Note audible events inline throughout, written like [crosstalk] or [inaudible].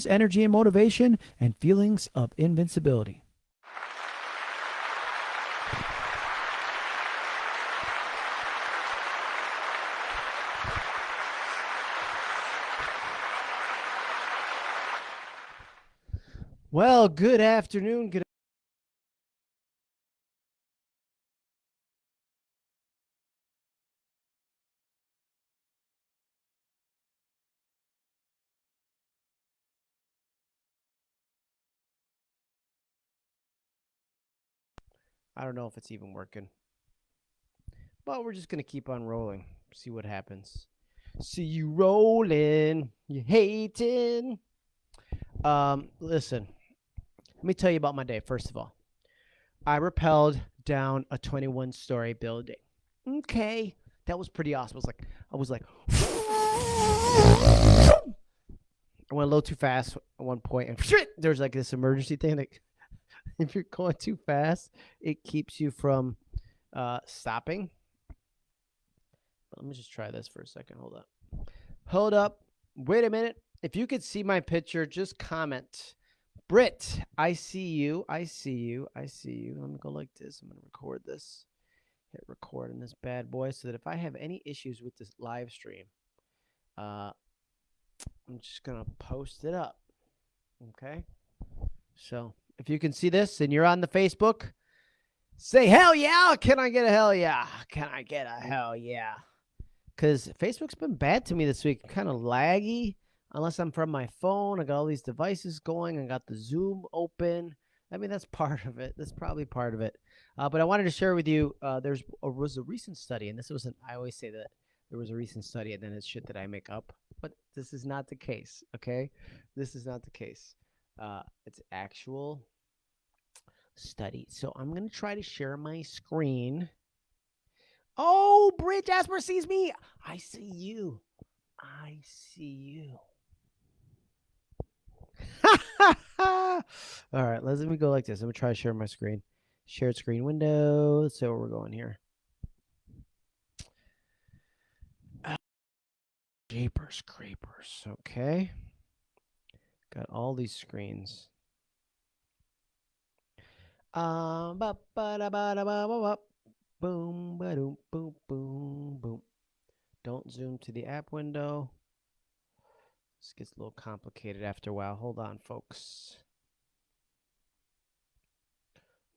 increased energy and motivation, and feelings of invincibility. Well, good afternoon. Good I don't know if it's even working. But we're just going to keep on rolling. See what happens. See you rolling. You hating. Um, listen. Let me tell you about my day, first of all. I rappelled down a 21 story building. Okay. That was pretty awesome. I was like, I was like, I went a little too fast at one point, and [laughs] there's like this emergency thing that if you're going too fast, it keeps you from uh, stopping. But let me just try this for a second. Hold up. Hold up. Wait a minute. If you could see my picture, just comment. Britt, I see you. I see you. I see you. Let me go like this. I'm going to record this. Hit record in this bad boy so that if I have any issues with this live stream, uh, I'm just going to post it up. Okay? So if you can see this and you're on the Facebook, say hell yeah. Can I get a hell yeah? Can I get a hell yeah? Because Facebook's been bad to me this week. Kind of laggy unless I'm from my phone. I got all these devices going. I got the Zoom open. I mean, that's [laughs] part of it. That's probably part of it. Uh, but I wanted to share with you. Uh, there's was a recent study, and this wasn't. I always say that there was a recent study, and then it's shit that I make up. But this is not the case. Okay, this is not the case. Uh, it's actual study. So I'm going to try to share my screen. Oh, Brit Jasper sees me. I see you. I see you. [laughs] All right, let me go like this. I'm to try to share my screen. Shared screen window. Let's see where we're going here. Japers, creepers. Okay. Got all these screens. Um, ba ba da ba da ba ba ba. Boom, ba doom, boom, boom, boom. Don't zoom to the app window. This gets a little complicated after a while. Hold on, folks.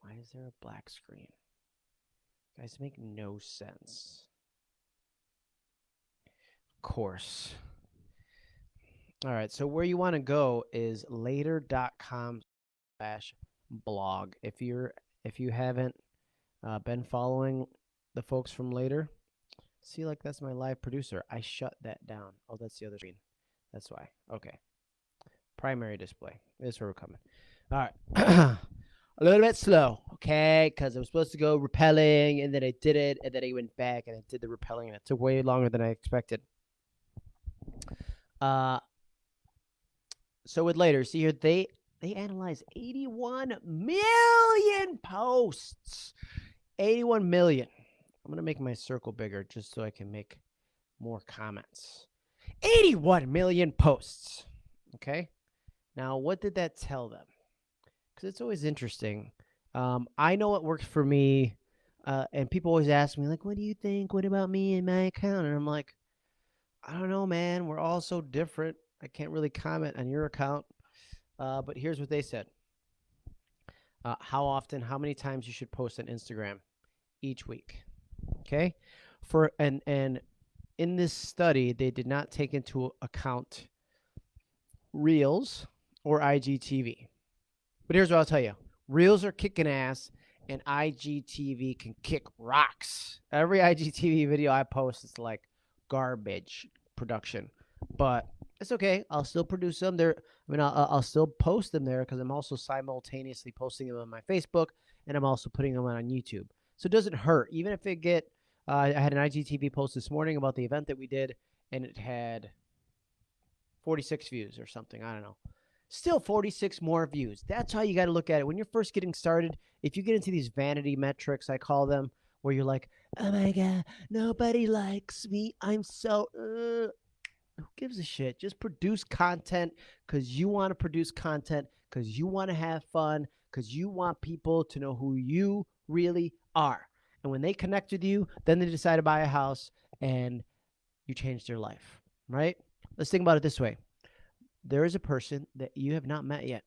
Why is there a black screen? Guys, make no sense. Of course. All right, so where you want to go is later.com slash blog. If you're if you haven't uh, been following the folks from later, see like that's my live producer. I shut that down. Oh, that's the other screen. That's why. Okay. Primary display. This is where we're coming. All right. [clears throat] a little bit slow, okay? Because I was supposed to go rappelling, and then I did it, and then I went back and I did the rappelling, and it took way longer than I expected. Uh, so with later, see here, they they analyze 81 million posts. 81 million. I'm going to make my circle bigger just so I can make more comments. 81 million posts. Okay. Now, what did that tell them? Because it's always interesting. Um, I know what works for me. Uh, and people always ask me, like, what do you think? What about me and my account? And I'm like, I don't know, man. We're all so different. I can't really comment on your account. Uh, but here's what they said. Uh, how often, how many times you should post on Instagram each week. Okay. For and and in this study, they did not take into account Reels or IGTV. But here's what I'll tell you. Reels are kicking ass and IGTV can kick rocks. Every IGTV video I post is like garbage production. But it's okay. I'll still produce them. There, I mean, I'll, I'll still post them there because I'm also simultaneously posting them on my Facebook and I'm also putting them on YouTube. So it doesn't hurt, even if it get. Uh, I had an IGTV post this morning about the event that we did, and it had 46 views or something. I don't know. Still 46 more views. That's how you got to look at it when you're first getting started. If you get into these vanity metrics, I call them, where you're like, "Oh my god, nobody likes me. I'm so." Uh, Who gives a shit? Just produce content because you want to produce content because you want to have fun because you want people to know who you really are. And when they connect with you, then they decide to buy a house and you change their life, right? Let's think about it this way there is a person that you have not met yet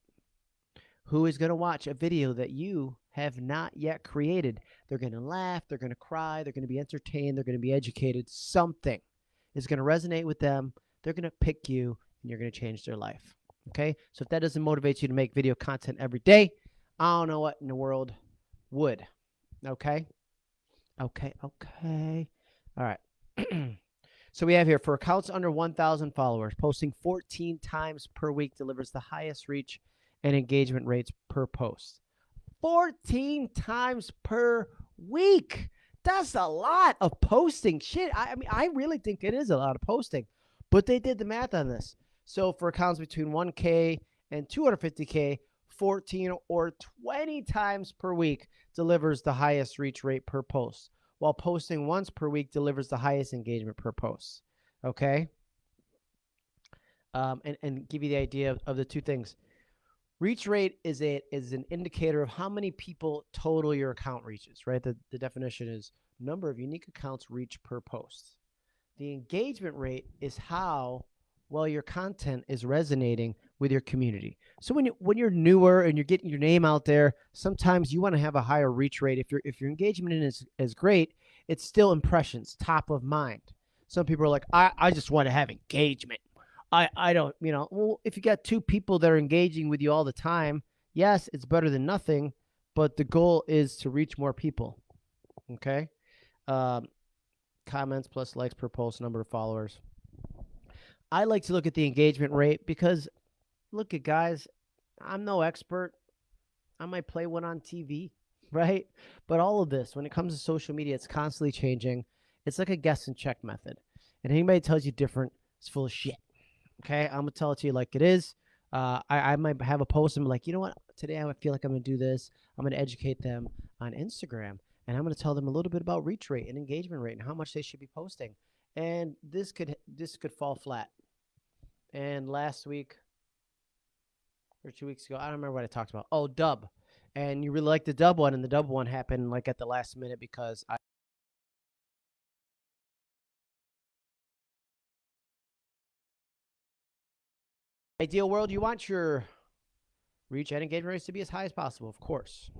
who is going to watch a video that you have not yet created. They're going to laugh, they're going to cry, they're going to be entertained, they're going to be educated. Something is going to resonate with them. They're going to pick you and you're going to change their life. Okay? So if that doesn't motivate you to make video content every day, I don't know what in the world would. Okay? Okay, okay. All right. [clears throat] so we have here for accounts under 1,000 followers, posting 14 times per week delivers the highest reach and engagement rates per post. 14 times per week. That's a lot of posting. Shit, I, I mean, I really think it is a lot of posting, but they did the math on this. So for accounts between 1K and 250K, 14 or 20 times per week delivers the highest reach rate per post, while posting once per week delivers the highest engagement per post. Okay? Um, and, and give you the idea of, of the two things. Reach rate is a is an indicator of how many people total your account reaches, right? The, the definition is number of unique accounts reached per post. The engagement rate is how well your content is resonating with your community. So when you when you're newer and you're getting your name out there, sometimes you want to have a higher reach rate. If your if your engagement is is great, it's still impressions, top of mind. Some people are like, I, I just want to have engagement. I, I don't, you know, well, if you got two people that are engaging with you all the time, yes, it's better than nothing, but the goal is to reach more people. Okay. Um, comments plus likes per post, number of followers. I like to look at the engagement rate because look at guys, I'm no expert. I might play one on TV, [laughs] right? But all of this, when it comes to social media, it's constantly changing. It's like a guess and check method. And anybody tells you different, it's full of shit. Okay, I'm gonna tell it to you like it is. Uh, I, I might have a post and be like, you know what? Today I feel like I'm gonna do this. I'm gonna educate them on Instagram, and I'm gonna tell them a little bit about reach rate and engagement rate and how much they should be posting. And this could this could fall flat. And last week or two weeks ago, I don't remember what I talked about. Oh, dub, and you really like the dub one, and the dub one happened like at the last minute because I Ideal world, you want your reach and engagement rates to be as high as possible, of course.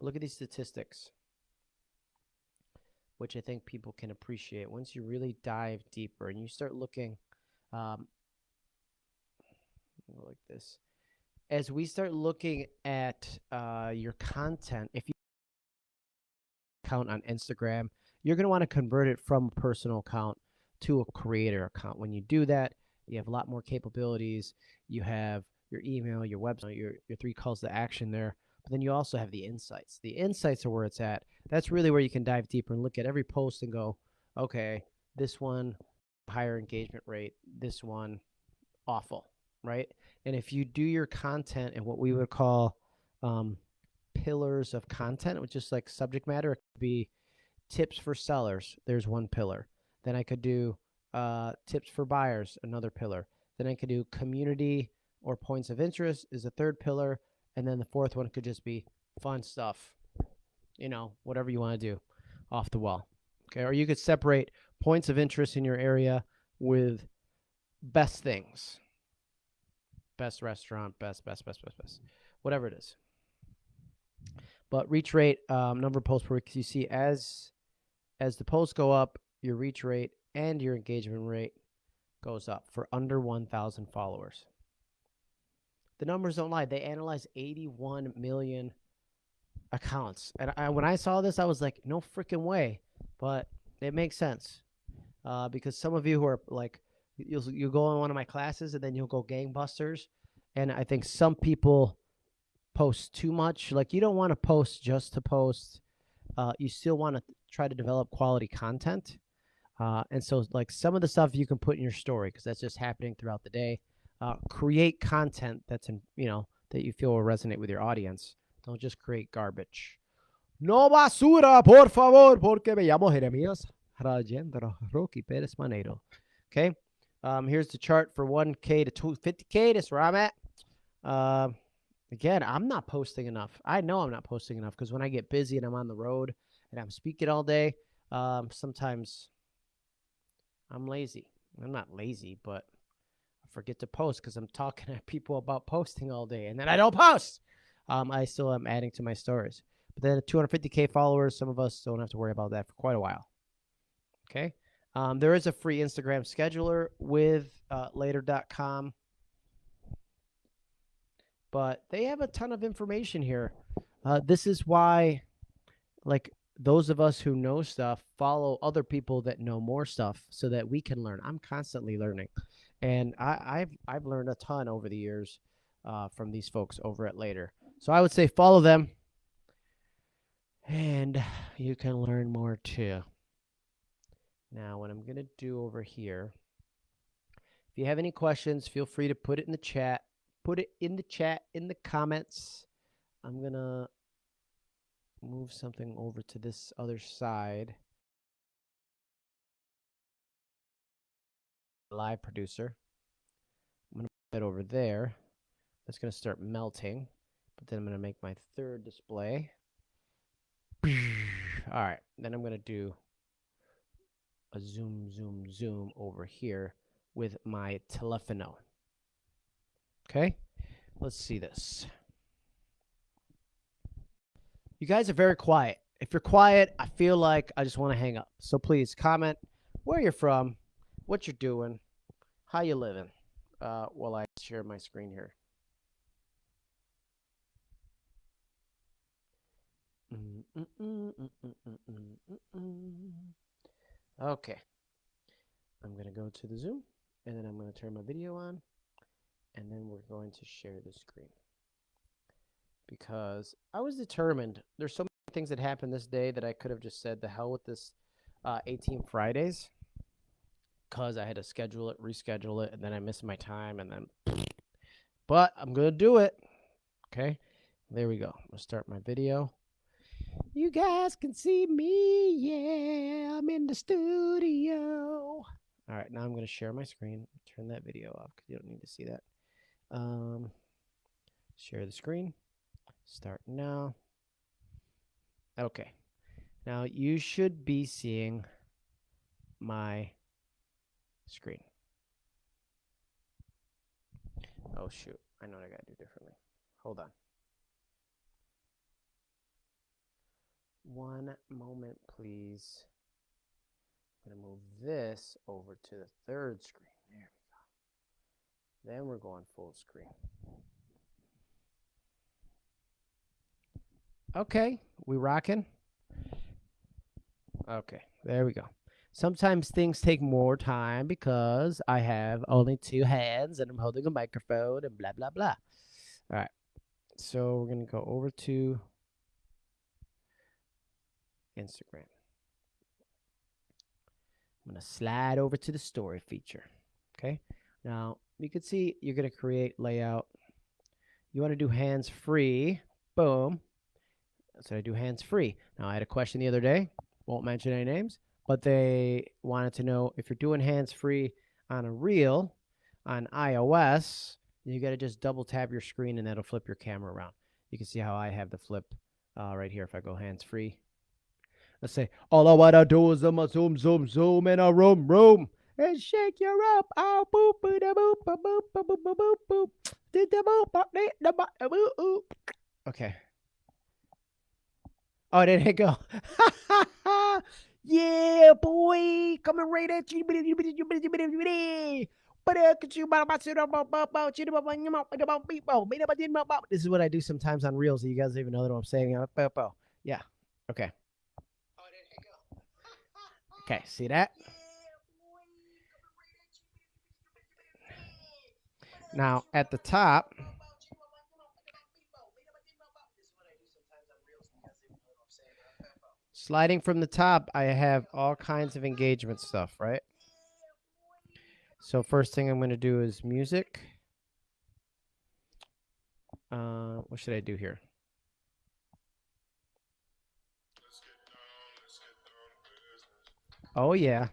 Look at these statistics, which I think people can appreciate. Once you really dive deeper and you start looking um, like this, as we start looking at uh, your content, if you account on Instagram, you're going to want to convert it from a personal account to a creator account. When you do that, you have a lot more capabilities. You have your email, your website, your, your three calls to action there. But then you also have the insights. The insights are where it's at. That's really where you can dive deeper and look at every post and go, okay, this one, higher engagement rate, this one, awful, right? And if you do your content in what we would call um, pillars of content, which is like subject matter, it could be tips for sellers. There's one pillar. Then I could do uh, tips for buyers, another pillar. Then I could do community or points of interest is a third pillar. And then the fourth one could just be fun stuff, you know, whatever you want to do off the wall. Okay. Or you could separate points of interest in your area with best things best restaurant, best, best, best, best, best, whatever it is. But reach rate, um, number of posts per week, you see as as the posts go up, your reach rate and your engagement rate goes up for under 1,000 followers. The numbers don't lie. They analyze 81 million accounts. And I, when I saw this, I was like, no freaking way. But it makes sense uh, because some of you who are like, you'll, you go in one of my classes and then you'll go gangbusters. And I think some people post too much. Like, you don't want to post just to post. Uh, you still want to try to develop quality content. Uh, and so, like some of the stuff you can put in your story because that's just happening throughout the day. Uh, create content that's in, you know, that you feel will resonate with your audience. Don't just create garbage. No basura, por favor, porque me llamo Jeremías Rajendra Rocky Pérez Maneiro. Okay. Um, here's the chart for 1K to 250K. That's where I'm at. Um, again, I'm not posting enough. I know I'm not posting enough because when I get busy and I'm on the road and I'm speaking all day, um, sometimes I'm lazy. I'm not lazy, but I forget to post because I'm talking [laughs] to people about posting all day and then I don't post. Um, I still am adding to my stories. But then 250K followers, some of us don't have to worry about that for quite a while. Okay. Um, there is a free Instagram scheduler with uh, later.com, but they have a ton of information here. Uh, this is why, like, those of us who know stuff follow other people that know more stuff so that we can learn. I'm constantly learning, and I, have I've learned a ton over the years uh, from these folks over at Later. So I would say follow them, and you can learn more too. Now, what I'm to do over here, if you have any questions, feel free to put it in the chat. Put it in the chat, in the comments. I'm to move something over to this other side. Live producer. I'm going to put that over there. That's going to start melting. But then I'm going to make my third display. [sniffs] All right. Then I'm going to do a zoom, zoom, zoom over here with my telephono. Okay, let's see this. You guys are very quiet. If you're quiet, I feel like I just want to hang up. So please comment where you're from, what you're doing, how you living, uh, while I share my screen here. Okay. I'm going to go to the Zoom, and then I'm going to turn my video on, and then we're going to share the screen. Because I was determined, there's so many things that happened this day that I could have just said, the hell with this uh, 18 Fridays, because I had to schedule it, reschedule it, and then I missed my time, and then, [sniffs] but I'm going to do it. Okay, there we go. I'm to start my video. You guys can see me. Yeah, I'm in the studio. All right, now I'm going to share my screen. Turn that video off because you don't need to see that. Um, share the screen. Start now. Okay. Now you should be seeing my screen. Oh, shoot. I know what I got to do differently. Hold on. One moment, please. I'm to move this over to the third screen. There we go. Then we're going full screen. Okay, we rocking? Okay, there we go. Sometimes things take more time because I have only two hands and I'm holding a microphone and blah, blah, blah. All right, so we're going to go over to Instagram. I'm going to slide over to the story feature. Okay. Now you can see you're going to create layout. You want to do hands free. Boom. So I do hands free. Now I had a question the other day. Won't mention any names, but they wanted to know if you're doing hands free on a reel on iOS, you got to just double tap your screen and that'll flip your camera around. You can see how I have the flip uh, right here if I go hands free. Let's say, all I wanna do is I'm a zoom, zoom, zoom in a room, room. And shake your up. Oh, boop, boop, da, boop, boop, boop, boop, boop, boop, boop. Did the boop, boop, did the boop, boop, boop. Okay. Oh, did it go? [laughs] yeah, boy. Coming right at you. This is what I do sometimes on Reels. You guys even know what I'm saying. Yeah. Okay. Okay, see that? Now, at the top, Sliding from the top, I have all kinds of engagement stuff, right? So first thing I'm going to do is music. Uh, what should I do here? Oh, yeah.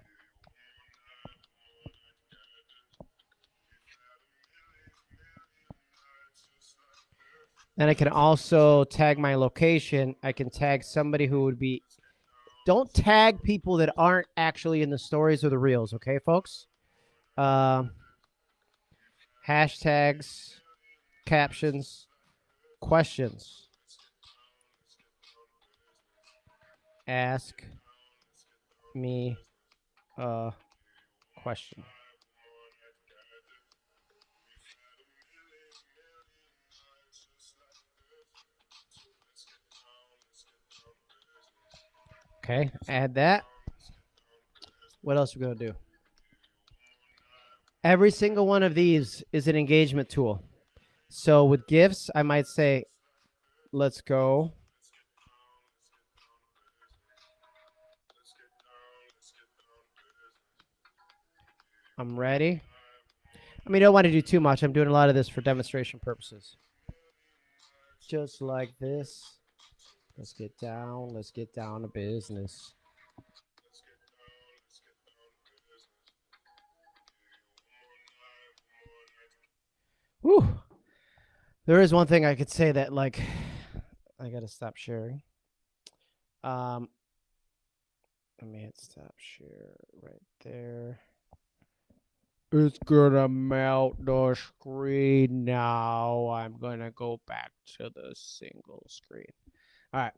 Then I can also tag my location. I can tag somebody who would be don't tag people that aren't actually in the stories or the reels, okay, folks? Um, hashtags, captions, questions. Ask me a question. Okay, add that. What else are we going to do? Every single one of these is an engagement tool. So with gifts, I might say, let's go. I'm ready. I mean, I don't want to do too much. I'm doing a lot of this for demonstration purposes. Just like this. Let's get down. Let's get down to business. Whew. There is one thing I could say that, like, I got to stop sharing. Um, let me hit stop share right there. It's gonna melt the screen now. I'm gonna go back to the single screen. All right.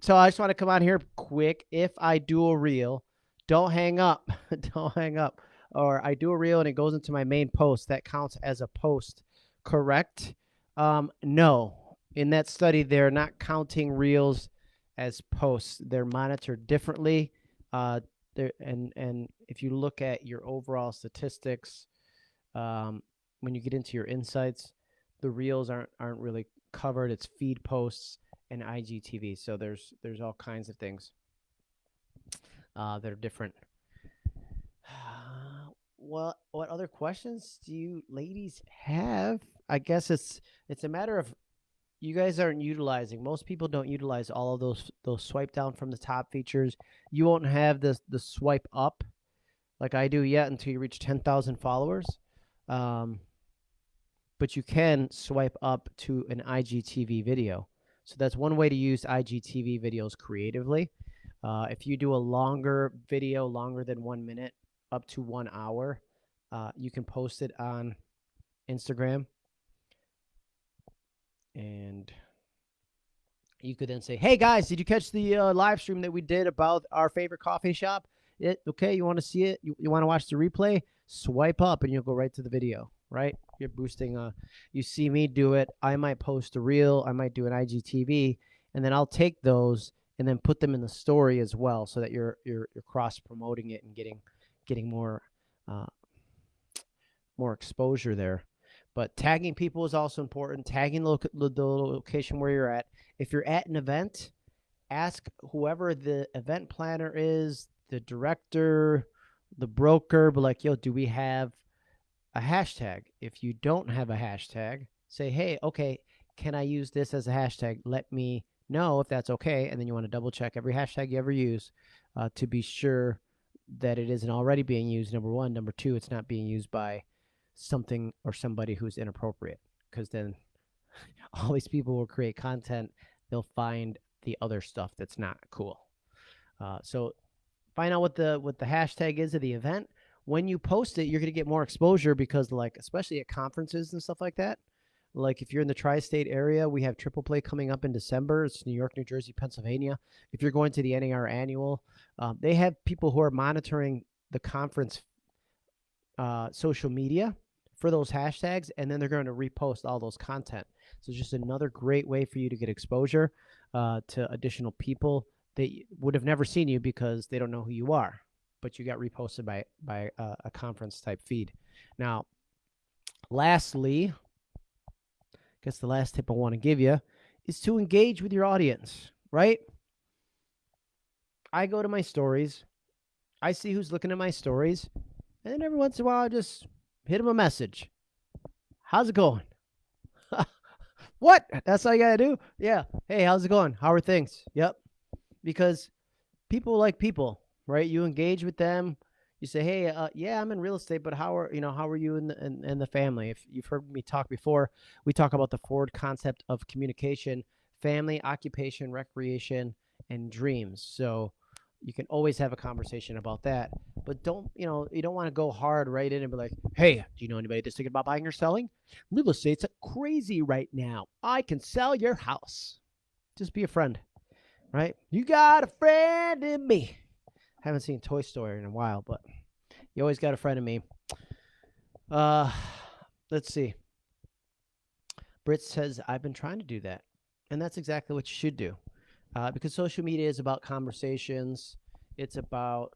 So I just want to come on here quick. If I do a reel, don't hang up. [laughs] don't hang up. Or I do a reel and it goes into my main post. That counts as a post, correct? Um, no. In that study, they're not counting reels as posts. They're monitored differently. Uh, and and if you look at your overall statistics, um, when you get into your insights, the reels aren't aren't really covered. It's feed posts and IGTV. So there's there's all kinds of things uh, that are different. [sighs] what what other questions do you ladies have? I guess it's it's a matter of you guys aren't utilizing. Most people don't utilize all of those those swipe down from the top features. You won't have the the swipe up like I do yet until you reach ten thousand followers. Um, but you can swipe up to an IGTV video. So that's one way to use IGTV videos creatively. Uh, if you do a longer video, longer than one minute, up to one hour, uh, you can post it on Instagram. And you could then say, hey guys, did you catch the uh, live stream that we did about our favorite coffee shop? It, okay, you want to see it? You, you want to watch the replay? Swipe up and you'll go right to the video right? You're boosting. Uh, you see me do it. I might post a reel. I might do an IGTV, and then I'll take those and then put them in the story as well, so that you're you're you're cross promoting it and getting getting more uh, more exposure there. But tagging people is also important. Tagging the, lo- the location where you're at. If you're at an event, ask whoever the event planner is, the director, the broker, but like, yo, do we have a hashtag. If you don't have a hashtag, say, hey, okay, can I use this as a hashtag? Let me know if that's okay. And then you want to double check every hashtag you ever use uh, to be sure that it isn't already being used. Number one. Number two, it's not being used by something or somebody who's inappropriate. Because then [laughs] all these people will create content, they'll find the other stuff that's not cool. Uh, so find out what the what the hashtag is of the event when you post it, you're going to get more exposure because, like, especially at conferences and stuff like that. Like, if you're in the tri state area, we have Triple Play coming up in December. It's New York, New Jersey, Pennsylvania. If you're going to the NAR annual, um, they have people who are monitoring the conference uh, social media for those hashtags, and then they're going to repost all those content. So just another great way for you to get exposure uh, to additional people that would have never seen you because they don't know who you are but you got reposted by by uh, a conference type feed. Now, lastly, I guess the last tip I want to give you is to engage with your audience, right? I go to my stories, I see who's looking at my stories, and then every once in a while I just hit them a message. How's it going? [laughs] what? That's all you gotta do? Yeah. Hey, how's it going? How are things? Yep. Because people like people right? You engage with them, You say, "Hey, uh, yeah, I'm in real estate, but how are you know how are you in the in, in the family?" If you've heard me talk before, we talk about the Ford concept of communication, family, occupation, recreation, and dreams. So you can always have a conversation about that. But don't you know you don't want to go hard right in and be like, "Hey, do you know anybody that's thinking about buying or selling? Real estate's crazy right now. I can sell your house." Just be a friend, right? You got a friend in me. Haven't seen Toy Story in a while, but you always got a friend of me. Uh, let's see. Brit says I've been trying to do that, and that's exactly what you should do, uh, because social media is about conversations. It's about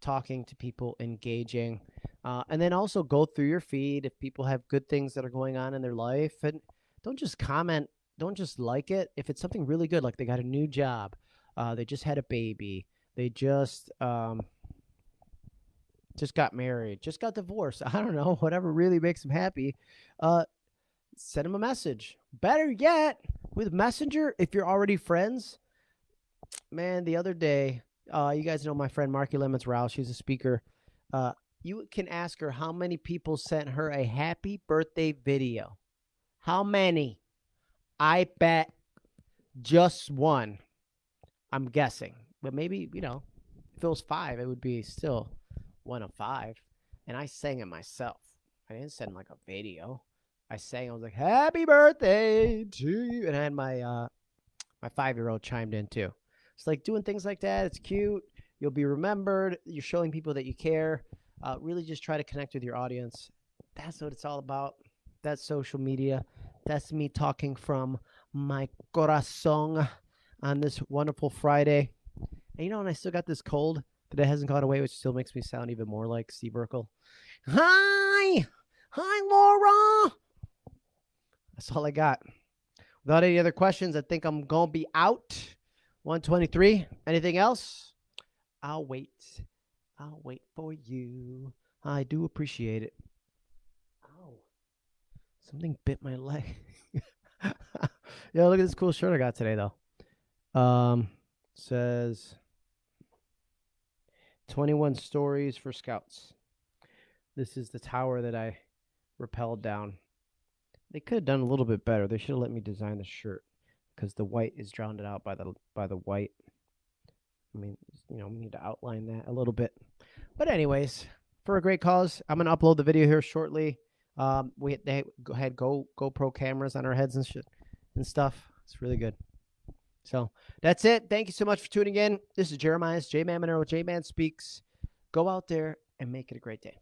talking to people, engaging, uh, and then also go through your feed if people have good things that are going on in their life, and don't just comment. Don't just like it. If it's something really good, like they got a new job, uh, they just had a baby, they just um, just got married, just got divorced. [laughs] I don't know, whatever really makes them happy. Uh, send them a message. Better yet, with Messenger, if you're already friends, man, the other day, uh, you guys know my friend Marki Lemons Rouse. She's a speaker. Uh, you can ask her how many people sent her a happy birthday video. How many? I bet just one. I'm guessing, but maybe you know, if it was five, it would be still one of five. And I sang it myself. I didn't send like a video. I sang. I was like, "Happy birthday to you," and I had my uh, my five year old chimed in too. It's like doing things like that. It's cute. You'll be remembered. You're showing people that you care. Uh, really, just try to connect with your audience. That's what it's all about. That's social media. That's me talking from my corazon on this wonderful Friday. And you know, and I still got this cold that it hasn't gone away, which still makes me sound even more like Steve Urkel. Hi, hi, Laura. That's all I got. Without any other questions, I think I'm gonna be out. 123. Anything else? I'll wait. I'll wait for you. I do appreciate it. Ow. Something bit my leg. [laughs] Yo, look at this cool shirt I got today, though. Um, says 21 stories for scouts. This is the tower that I rappelled down. They could have done a little bit better. They should have let me design the shirt because the white is drowned out by the by the white. I mean, you know, we need to outline that a little bit. But anyways, for a great cause, I'm gonna upload the video here shortly. Um, we they had Go GoPro cameras on our heads and shit and stuff. It's really good. So that's it. Thank you so much for tuning in. This is Jeremiah's J Man Monero, J Man Speaks. Go out there and make it a great day.